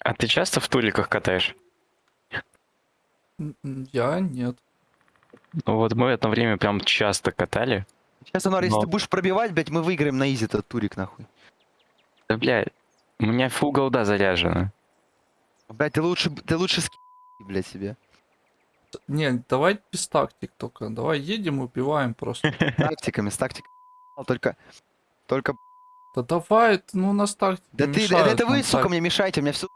А ты часто в туриках катаешь? Я нет. Ну вот мы в это время прям часто катали. Сейчас, Анар, если Но- ты будешь пробивать, блядь, мы выиграем на изи этот турик, нахуй. Да, блядь, у меня фул голда заряжена. Блядь, ты лучше, ты лучше ски, блядь, себе. Не, давай без тактик только. Давай едем, убиваем просто. С тактиками, с тактиками. Только, только... Да давай, это, ну у нас тактики Да ты, мешают это вы, сука, так. мне мешаете, у меня все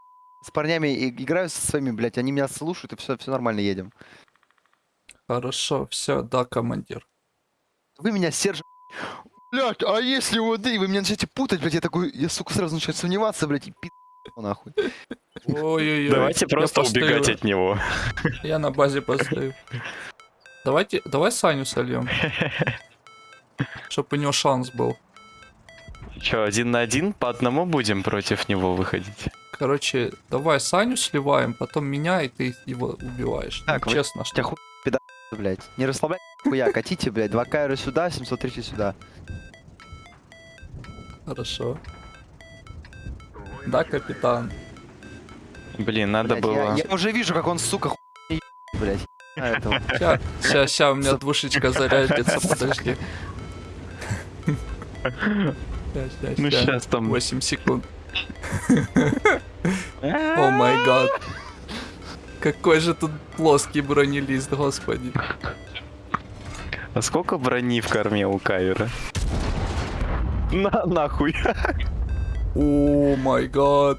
с парнями играю со своими, блядь, они меня слушают, и все, все нормально, едем. Хорошо, все, да, командир. Вы меня Серж... Блядь, а если вот и вы меня начнете путать, блядь, я такой, я, сука, сразу начинаю сомневаться, блядь, и пи*** нахуй. Ой-ой-ой. Давайте просто убегать от него. Я на базе постою. Давайте, давай Саню сольем. Чтоб у него шанс был. Че, один на один по одному будем против него выходить? Короче, давай Саню сливаем, потом меня, и ты его убиваешь. Ну, Так, вы- честно, что Тебя хуй, пидор, блядь. Не расслабляйся, хуя, катите, блядь, 2 кайра сюда, 730 сюда. хорошо. Да, капитан. Блин, надо Блядь, было... я, я уже вижу, как он, сука, хуй, блядь. Ща, ща, ща, у меня двушечка зарядится, подожди. Ща, Ну сейчас там... 8 секунд. О май гад. Какой же тут плоский бронелист, господи. А сколько брони в корме у Кайра? На, нахуй. О май гад.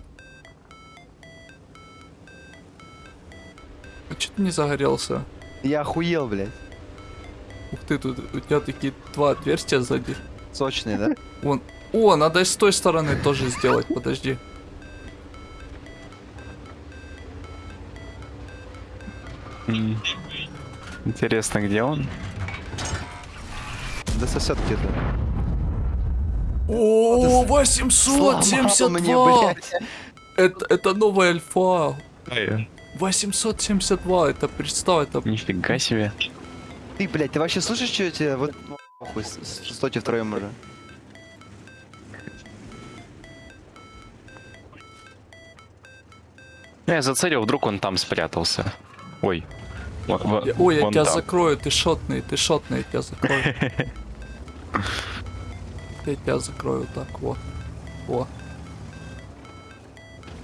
А чё ты не загорелся? Я охуел, блядь. Ух ты, тут у тебя такие два отверстия сзади. Сочный, да? Вон. О, надо и с той стороны тоже сделать, подожди. Интересно, где он? Да сосет где-то. О, Сломал мне, 872! блядь. Это, это новая альфа. Ай, 872, это представь, это... Нифига себе. Ты, блядь, ты вообще слышишь, что я тебе... Вот, похуй, с- с- стойте втроем уже. Я зацелил, вдруг он там спрятался. Ой. Во- Я- Ой, я тебя там. закрою, ты шотный, ты шотный, я тебя закрою. Я тебя закрою так, вот. О.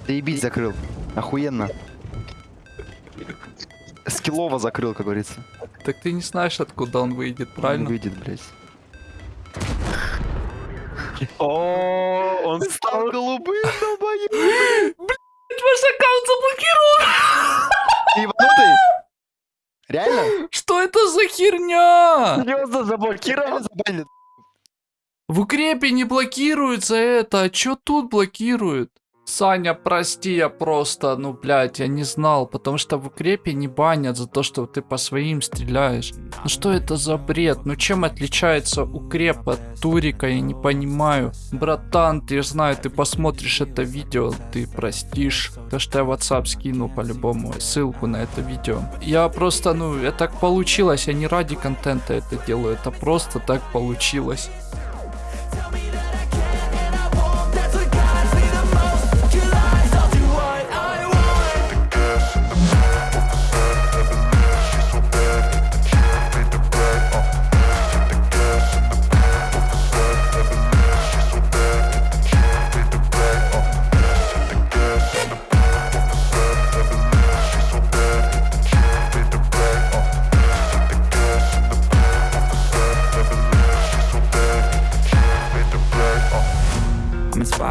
Ты ебить закрыл. Охуенно. Скиллово закрыл, как говорится. Так ты не знаешь, откуда он выйдет, Он правильно? выйдет, блядь. О, он стал голубым, долбоёб. Ваш аккаунт заблокирован! Ты ебанутый? Реально? Что это за херня? серьезно заблокировал. Забанили. В укрепе не блокируется это, а чё тут блокирует? Саня, прости, я просто, ну, блядь, я не знал, потому что в укрепе не банят за то, что ты по своим стреляешь. Ну что это за бред? Ну чем отличается укреп от турика, я не понимаю. Братан, ты знаю, ты посмотришь это видео, ты простишь. То, что я в WhatsApp скину по-любому ссылку на это видео. Я просто, ну, это так получилось, я не ради контента это делаю, это просто так получилось.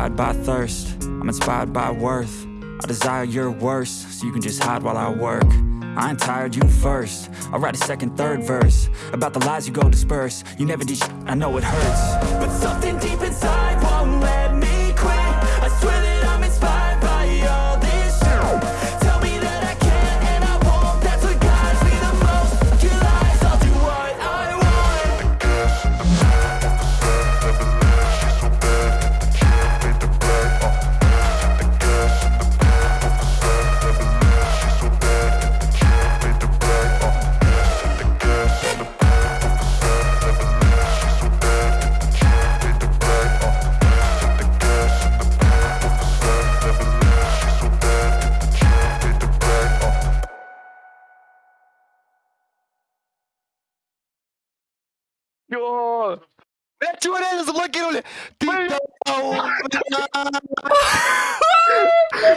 Inspired by thirst, I'm inspired by worth. I desire your worst, so you can just hide while I work. I ain't tired, you first. I'll write a second, third verse about the lies you go disperse. You never did, I know it hurts. But something deep inside won't let Чё? Блядь, чего реально заблокировали? Ты долбоёб,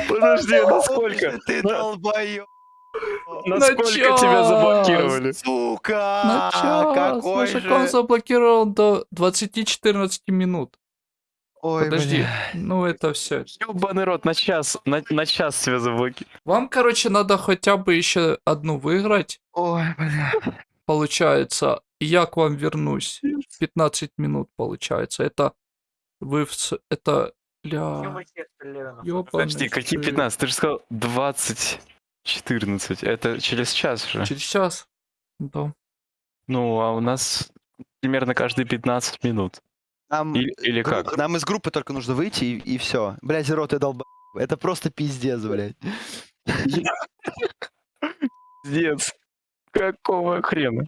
Подожди, насколько? Ты На- долбоёб. Насколько час. тебя заблокировали? Сука! На час. Какой Наш аккаунт же... заблокирован до 20-14 минут. Ой, Подожди. бля. Ну это все. Ёбаный рот, на час, на, на час тебя заблокировали. Вам, короче, надо хотя бы еще одну выиграть, Ой, бля. получается. И я к вам вернусь. 15 минут, получается. Это вы в... Это... Ля... ёбаный Подожди, какие ты. 15? Ты же сказал 20, 14. Это через час же. Через час. Да. Ну, а у нас примерно каждые 15 минут. Нам, Или, или гру- как? нам из группы только нужно выйти и, и все. Блять, рот, ты долбоёб. Это просто пиздец, блядь. Пиздец. Какого хрена?